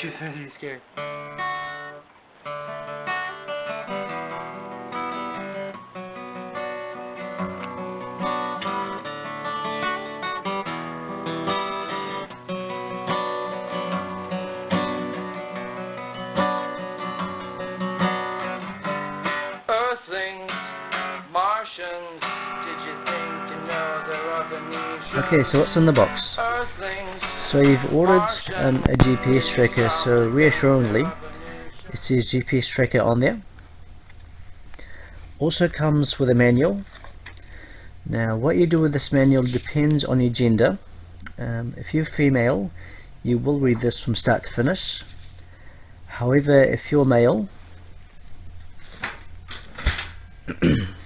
She sounds really scared. Earthlings, Martians, did you think to know there? Okay, so what's in the box? So you've ordered um, a GPS tracker, so reassuringly it says GPS tracker on there. Also comes with a manual. Now what you do with this manual depends on your gender. Um, if you're female you will read this from start to finish. However if you're male